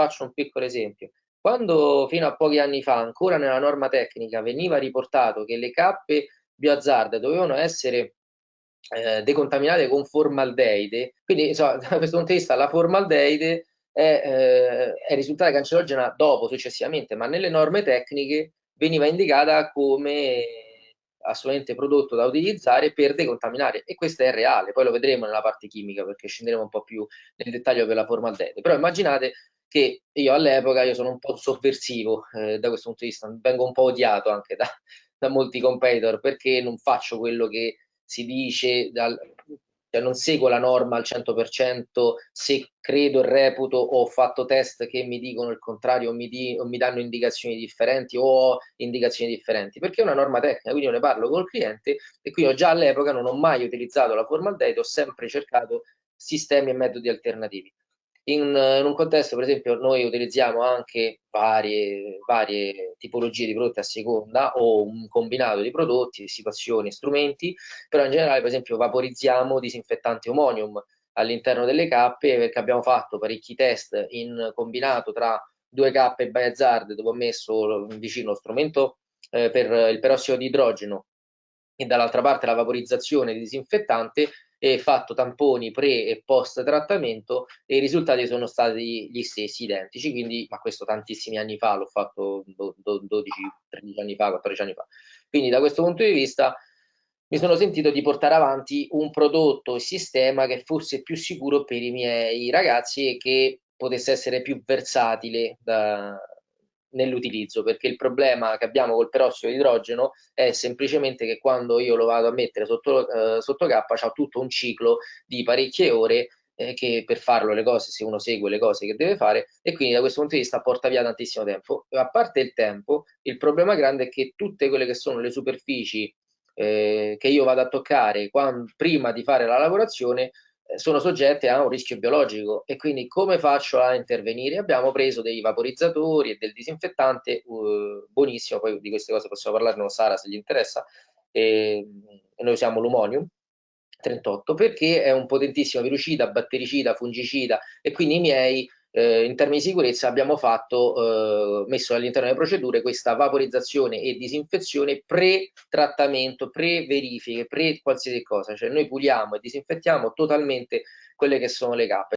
faccio un piccolo esempio. Quando fino a pochi anni fa, ancora nella norma tecnica, veniva riportato che le cappe bioazzarde dovevano essere eh, decontaminate con formaldeide, quindi insomma, da questo punto di vista la formaldeide è, eh, è risultata cancerogena dopo, successivamente, ma nelle norme tecniche veniva indicata come assolutamente prodotto da utilizzare per decontaminare e questo è reale, poi lo vedremo nella parte chimica perché scenderemo un po' più nel dettaglio per la formaldeide, però immaginate che io all'epoca io sono un po' sovversivo eh, da questo punto di vista, vengo un po' odiato anche da, da molti competitor perché non faccio quello che si dice dal, cioè non seguo la norma al 100% se credo e reputo o ho fatto test che mi dicono il contrario o mi, di, o mi danno indicazioni differenti o ho indicazioni differenti perché è una norma tecnica quindi io ne parlo col cliente e quindi già all'epoca non ho mai utilizzato la formaldehyde ho sempre cercato sistemi e metodi alternativi in, in, un contesto, per esempio, noi utilizziamo anche varie, varie, tipologie di prodotti a seconda o un combinato di prodotti, situazioni, strumenti, però in generale, per esempio, vaporizziamo disinfettante Omonium all'interno delle cappe perché abbiamo fatto parecchi test in combinato tra due cappe Biohazard dove ho messo vicino lo strumento eh, per il perossido di idrogeno e dall'altra parte la vaporizzazione di disinfettante e fatto tamponi pre e post trattamento e i risultati sono stati gli stessi, identici, quindi, ma questo tantissimi anni fa, l'ho fatto 12, 13 anni fa, 14 anni fa. Quindi da questo punto di vista mi sono sentito di portare avanti un prodotto e sistema che fosse più sicuro per i miei ragazzi e che potesse essere più versatile da, nell'utilizzo, perché il problema che abbiamo col perossido di idrogeno è semplicemente che quando io lo vado a mettere sotto, eh, sotto K c'è tutto un ciclo di parecchie ore eh, che per farlo le cose, se uno segue le cose che deve fare, e quindi da questo punto di vista porta via tantissimo tempo. A parte il tempo, il problema grande è che tutte quelle che sono le superfici eh, che io vado a toccare quando, prima di fare la lavorazione sono soggette a un rischio biologico e quindi come faccio a intervenire? Abbiamo preso dei vaporizzatori e del disinfettante uh, buonissimo, poi di queste cose possiamo parlare con Sara se gli interessa, e, e noi usiamo l'Umonium 38 perché è un potentissimo virucida, battericida, fungicida e quindi i miei eh, in termini di sicurezza abbiamo fatto, eh, messo all'interno delle procedure questa vaporizzazione e disinfezione pre-trattamento, pre-verifiche, pre-qualsiasi cosa, cioè noi puliamo e disinfettiamo totalmente quelle che sono le cappe.